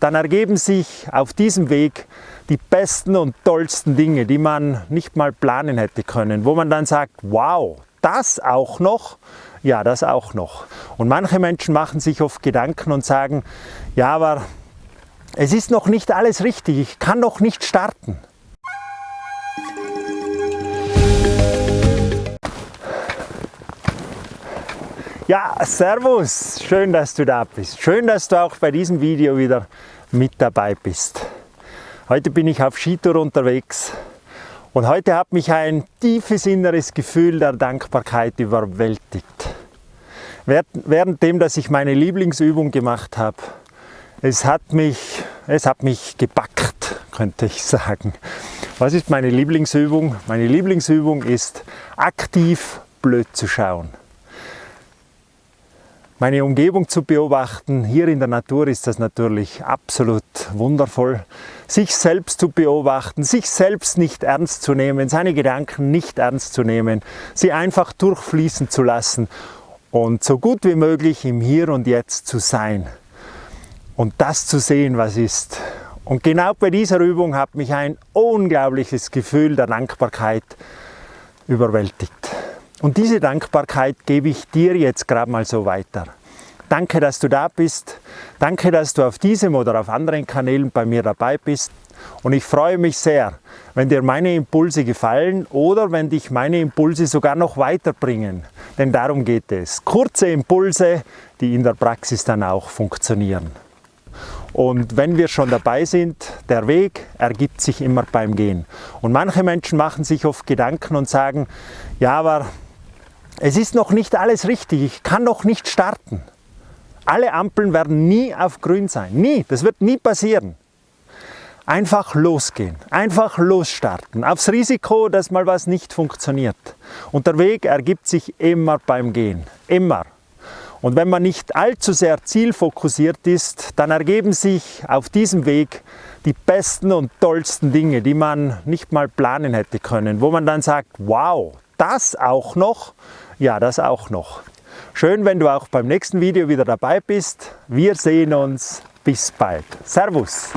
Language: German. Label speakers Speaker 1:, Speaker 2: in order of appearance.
Speaker 1: dann ergeben sich auf diesem Weg die besten und tollsten Dinge, die man nicht mal planen hätte können, wo man dann sagt, wow, das auch noch? Ja, das auch noch. Und manche Menschen machen sich oft Gedanken und sagen, ja, aber es ist noch nicht alles richtig, ich kann noch nicht starten. Ja, Servus, schön, dass du da bist. Schön, dass du auch bei diesem Video wieder mit dabei bist. Heute bin ich auf Skitour unterwegs und heute hat mich ein tiefes inneres Gefühl der Dankbarkeit überwältigt. Währenddem, dass ich meine Lieblingsübung gemacht habe, es hat mich, es hat mich gepackt, könnte ich sagen. Was ist meine Lieblingsübung? Meine Lieblingsübung ist aktiv blöd zu schauen meine Umgebung zu beobachten. Hier in der Natur ist das natürlich absolut wundervoll. Sich selbst zu beobachten, sich selbst nicht ernst zu nehmen, seine Gedanken nicht ernst zu nehmen, sie einfach durchfließen zu lassen und so gut wie möglich im Hier und Jetzt zu sein und das zu sehen, was ist. Und genau bei dieser Übung hat mich ein unglaubliches Gefühl der Dankbarkeit überwältigt. Und diese Dankbarkeit gebe ich dir jetzt gerade mal so weiter. Danke, dass du da bist. Danke, dass du auf diesem oder auf anderen Kanälen bei mir dabei bist. Und ich freue mich sehr, wenn dir meine Impulse gefallen oder wenn dich meine Impulse sogar noch weiterbringen. Denn darum geht es. Kurze Impulse, die in der Praxis dann auch funktionieren. Und wenn wir schon dabei sind, der Weg ergibt sich immer beim Gehen. Und manche Menschen machen sich oft Gedanken und sagen, ja, aber es ist noch nicht alles richtig, ich kann noch nicht starten. Alle Ampeln werden nie auf grün sein, nie, das wird nie passieren. Einfach losgehen, einfach losstarten, aufs Risiko, dass mal was nicht funktioniert. Und der Weg ergibt sich immer beim Gehen, immer. Und wenn man nicht allzu sehr zielfokussiert ist, dann ergeben sich auf diesem Weg die besten und tollsten Dinge, die man nicht mal planen hätte können, wo man dann sagt, wow, das auch noch, ja, das auch noch. Schön, wenn du auch beim nächsten Video wieder dabei bist. Wir sehen uns. Bis bald. Servus.